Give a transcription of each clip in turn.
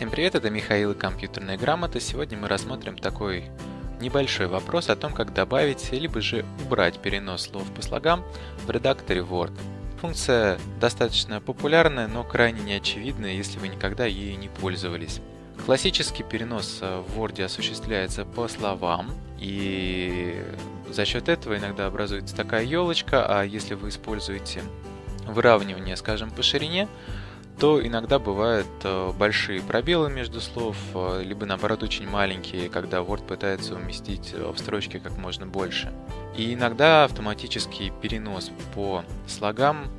Всем привет, это Михаил и компьютерная грамота. Сегодня мы рассмотрим такой небольшой вопрос о том, как добавить либо же убрать перенос слов по слогам в редакторе Word. Функция достаточно популярная, но крайне неочевидная, если вы никогда ею не пользовались. Классический перенос в Word осуществляется по словам, и за счет этого иногда образуется такая елочка, а если вы используете выравнивание, скажем, по ширине, то иногда бывают э, большие пробелы между слов, э, либо наоборот очень маленькие, когда Word пытается уместить э, в строчке как можно больше. И иногда автоматический перенос по слогам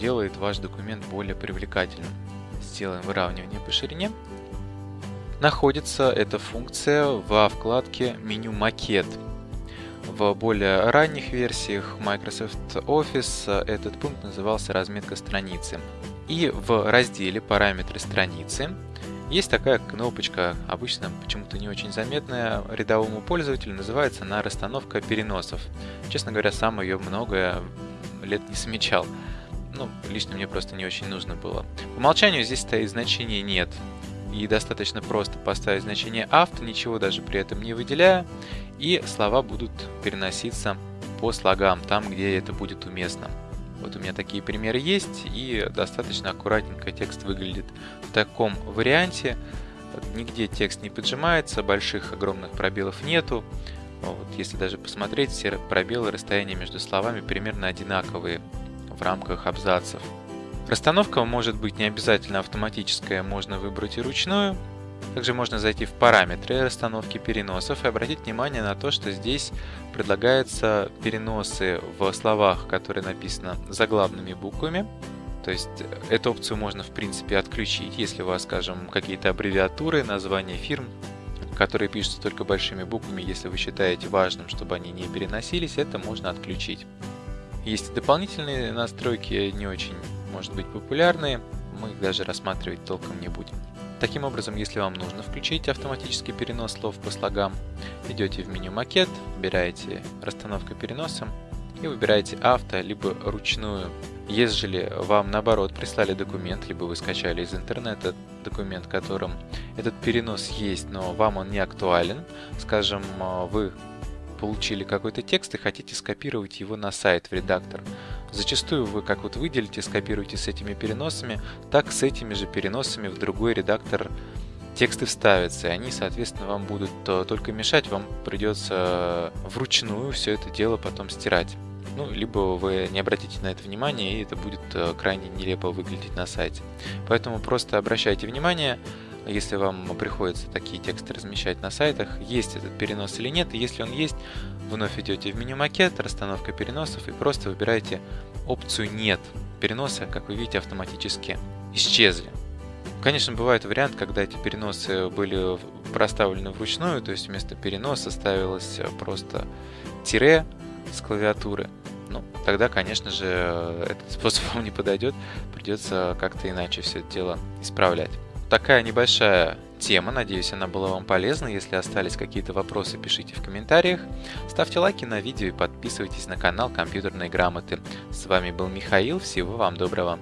делает ваш документ более привлекательным. Сделаем выравнивание по ширине. Находится эта функция во вкладке «Меню макет». В более ранних версиях Microsoft Office этот пункт назывался «Разметка страницы». И в разделе «Параметры страницы» есть такая кнопочка, обычно почему-то не очень заметная рядовому пользователю, называется она «Расстановка переносов». Честно говоря, сам ее много лет не замечал. Ну, лично мне просто не очень нужно было. По умолчанию здесь стоит значение «нет», и достаточно просто поставить значение авто, ничего даже при этом не выделяя, и слова будут переноситься по слогам, там, где это будет уместно. Вот у меня такие примеры есть, и достаточно аккуратненько текст выглядит в таком варианте. Нигде текст не поджимается, больших огромных пробелов нету. Вот, если даже посмотреть, все пробелы, расстояния между словами примерно одинаковые в рамках абзацев. Расстановка может быть не обязательно автоматическая, можно выбрать и ручную. Также можно зайти в параметры расстановки переносов и обратить внимание на то, что здесь предлагаются переносы в словах, которые написаны заглавными буквами. То есть эту опцию можно в принципе отключить, если у вас, скажем, какие-то аббревиатуры, названия фирм, которые пишутся только большими буквами, если вы считаете важным, чтобы они не переносились, это можно отключить. Есть и дополнительные настройки, не очень, может быть, популярные, мы их даже рассматривать толком не будем. Таким образом, если вам нужно включить автоматический перенос слов по слогам, идете в меню «Макет», выбираете «Расстановка переноса» и выбираете «Авто» либо «Ручную». Если вам наоборот прислали документ, либо вы скачали из интернета документ, которым этот перенос есть, но вам он не актуален, скажем, вы получили какой-то текст и хотите скопировать его на сайт в редактор. Зачастую вы как вот выделите, скопируете с этими переносами, так с этими же переносами в другой редактор тексты вставятся, и они, соответственно, вам будут э, только мешать, вам придется вручную все это дело потом стирать. Ну, либо вы не обратите на это внимание, и это будет э, крайне нелепо выглядеть на сайте. Поэтому просто обращайте внимание, если вам приходится такие тексты размещать на сайтах, есть этот перенос или нет. И если он есть, вновь идете в меню макет, расстановка переносов и просто выбираете опцию «Нет». Переносы, как вы видите, автоматически исчезли. Конечно, бывает вариант, когда эти переносы были проставлены вручную, то есть вместо переноса ставилось просто тире с клавиатуры. Ну, тогда, конечно же, этот способ вам не подойдет, придется как-то иначе все это дело исправлять такая небольшая тема. Надеюсь, она была вам полезна. Если остались какие-то вопросы, пишите в комментариях. Ставьте лайки на видео и подписывайтесь на канал компьютерной грамоты. С вами был Михаил. Всего вам доброго.